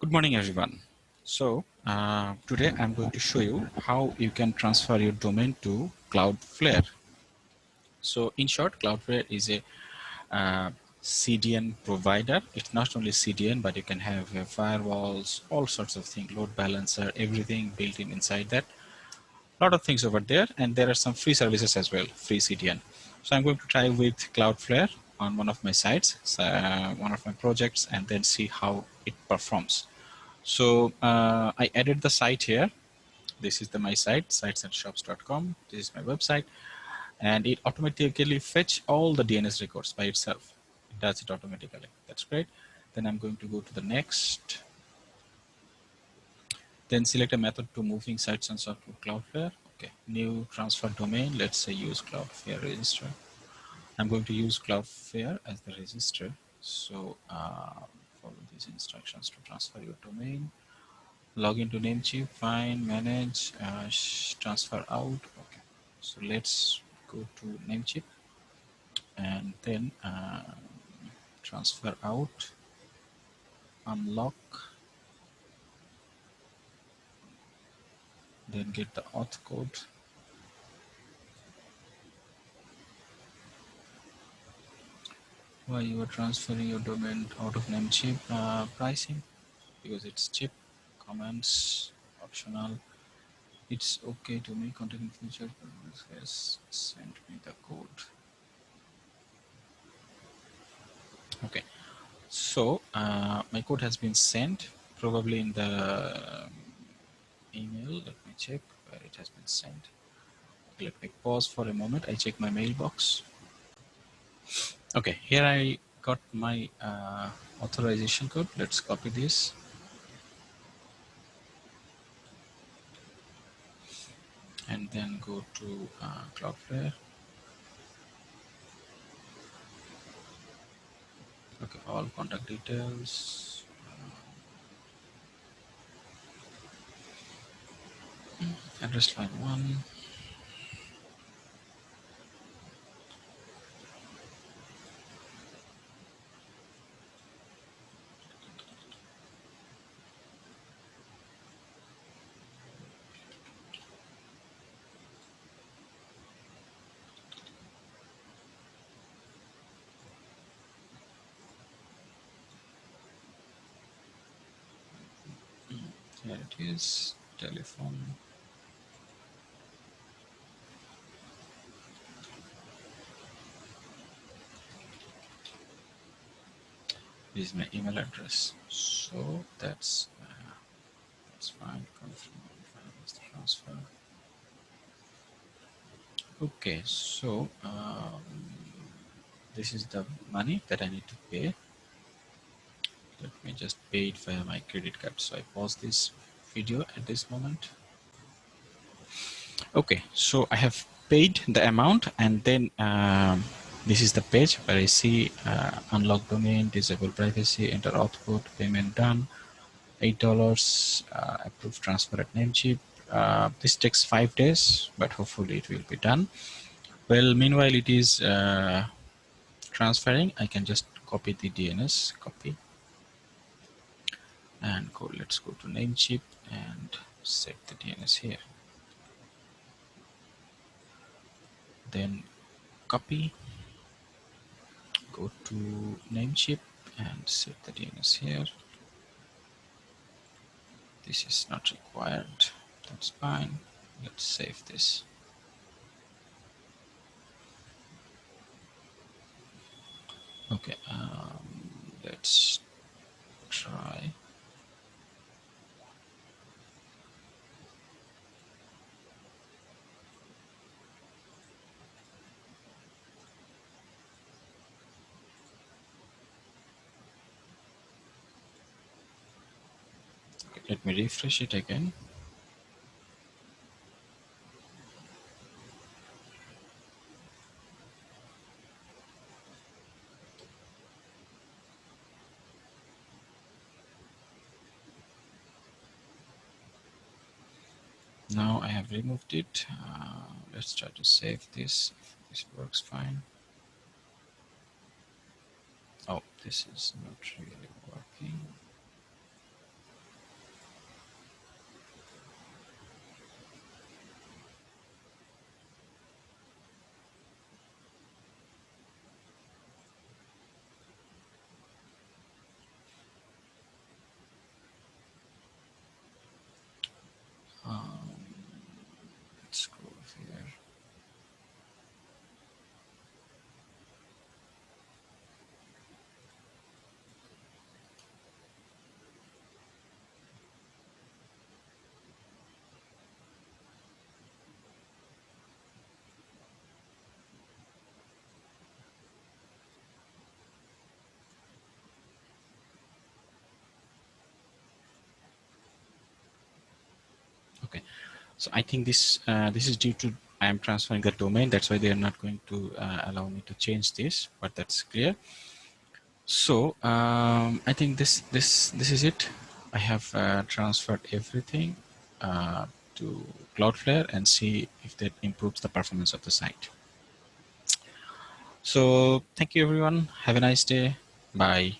Good morning, everyone. So uh, today I'm going to show you how you can transfer your domain to Cloudflare. So in short, Cloudflare is a uh, CDN provider. It's not only CDN, but you can have uh, firewalls, all sorts of things, load balancer, everything built in inside that. A lot of things over there, and there are some free services as well, free CDN. So I'm going to try with Cloudflare on one of my sites, uh, one of my projects, and then see how it performs. So uh, I added the site here. This is the my site, sitesandshops.com. This is my website, and it automatically fetch all the DNS records by itself. It does it automatically. That's great. Then I'm going to go to the next. Then select a method to moving sites and software to Cloudflare. Okay, new transfer domain. Let's say use Cloudflare register. I'm going to use Cloudflare as the register. So uh, follow these instructions to transfer your domain. Log into Namecheap, find, manage, uh, transfer out. Okay, so let's go to Namecheap and then uh, transfer out, unlock, then get the auth code why you are transferring your domain out of Namecheap uh, pricing because it's cheap comments optional it's okay to me contact in future has sent me the code. Okay so uh, my code has been sent probably in the um, email let me check where it has been sent. Let me pause for a moment I check my mailbox Okay, here I got my uh, authorization code. Let's copy this. And then go to uh, Cloudflare. Okay, all contact details. Uh, address line one. Here it is, telephone. This is my email address. So that's uh, that's fine. Transfer. Okay, so um, this is the money that I need to pay let me just pay it via my credit card. So i pause this video at this moment. Okay so i have paid the amount and then um, this is the page where i see uh, unlock domain disable privacy enter code payment done eight dollars uh, approved transfer at namecheap uh, this takes five days but hopefully it will be done. Well meanwhile it is uh, transferring. I can just copy the dns copy and go let's go to namecheap and set the DNS here. Then copy go to namecheap and set the DNS here. This is not required. That's fine. Let's save this. Okay um, let's try let me refresh it again. Now I have removed it. Uh, let's try to save this if this works fine. Oh this is not really working So I think this uh, this is due to I am transferring the domain. That's why they are not going to uh, allow me to change this, but that's clear. So um, I think this this this is it. I have uh, transferred everything uh, to Cloudflare and see if that improves the performance of the site. So thank you everyone. Have a nice day. Bye.